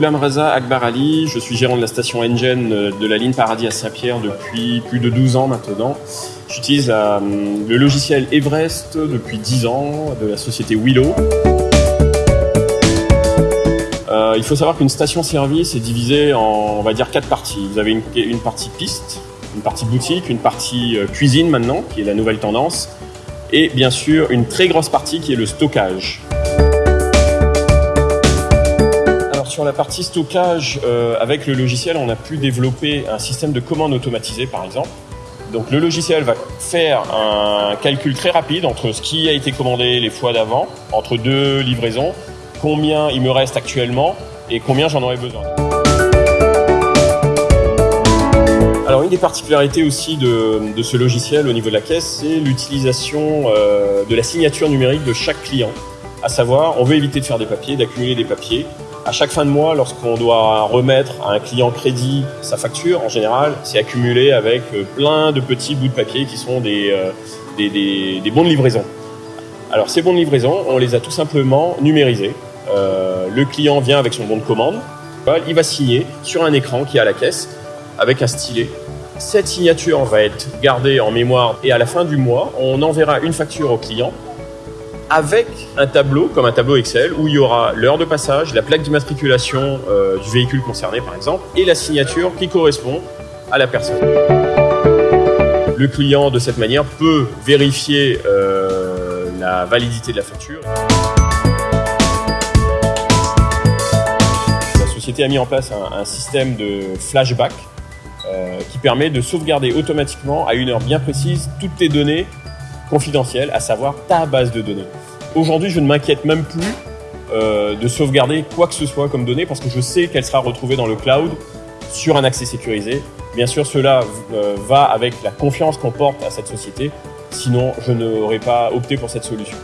Goulam Raza Akbar Ali, je suis gérant de la station Engine de la ligne Paradis à Saint-Pierre depuis plus de 12 ans maintenant. J'utilise le logiciel Everest depuis 10 ans de la société Willow. Euh, il faut savoir qu'une station-service est divisée en, on va dire, quatre parties. Vous avez une partie piste, une partie boutique, une partie euh, cuisine maintenant, qui est la nouvelle tendance, et bien sûr une très grosse partie qui est le stockage. sur la partie stockage, euh, avec le logiciel, on a pu développer un système de commande automatisé, par exemple. Donc le logiciel va faire un calcul très rapide entre ce qui a été commandé les fois d'avant, entre deux livraisons, combien il me reste actuellement et combien j'en aurais besoin. Des particularités aussi de, ce logiciel au niveau de la caisse, c'est l'utilisation euh, de la signature numérique de chaque client. À savoir, on veut éviter de faire des papiers, d'accumuler des papiers. À chaque fin de mois, lorsqu'on doit remettre à un client crédit sa facture, en général, c'est accumulé avec euh, plein de petits bouts de papier qui sont des, euh, des, bons de livraison. Alors ces bons de livraison, on les a tout simplement numérisés. Le client vient avec son bon de commande, il va signer sur un écran qui est à la caisse avec un stylet. Cette signature va être gardée en mémoire et à la fin du mois, on enverra une facture au client avec un tableau, comme un tableau Excel, où il y aura l'heure de passage, la plaque d'immatriculation euh, du véhicule concerné par exemple, et la signature qui correspond à la personne. Le client, de cette manière, peut vérifier euh, la validité de la facture. La société a mis en place un, système de flashback euh, qui permet de sauvegarder automatiquement à une heure bien précise toutes tes données confidentielle, à savoir ta base de données. Aujourd'hui, je ne m'inquiète même plus euh, de sauvegarder quoi que ce soit comme données parce que je sais qu'elle sera retrouvée dans le cloud sur un accès sécurisé. Bien sûr, cela euh, va avec la confiance qu'on porte à cette société. Sinon, je n'aurais pas opté pour cette solution.